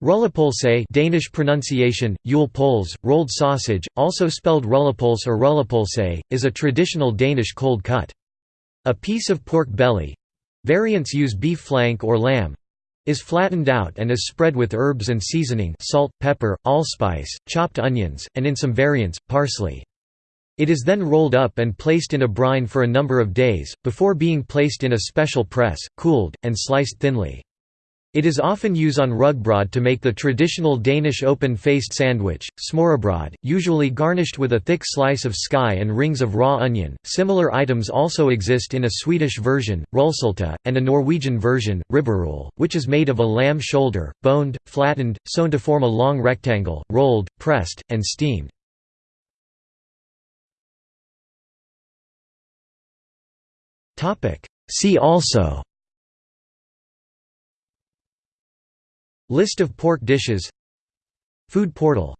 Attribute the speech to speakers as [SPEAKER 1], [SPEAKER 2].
[SPEAKER 1] Rullepølse Danish pronunciation, Yule poles, rolled sausage, also spelled rullepølse or rullepølse, is a traditional Danish cold cut. A piece of pork belly—variants use beef flank or lamb—is flattened out and is spread with herbs and seasoning salt, pepper, allspice, chopped onions, and in some variants, parsley. It is then rolled up and placed in a brine for a number of days, before being placed in a special press, cooled, and sliced thinly. It is often used on rugbrød to make the traditional Danish open-faced sandwich, smørrebrød, usually garnished with a thick slice of sky and rings of raw onion. Similar items also exist in a Swedish version, rullsylta, and a Norwegian version, ribberulle, which is made of a lamb shoulder, boned, flattened, sewn to form a long rectangle, rolled, pressed, and steamed. See also List of pork dishes. Food portal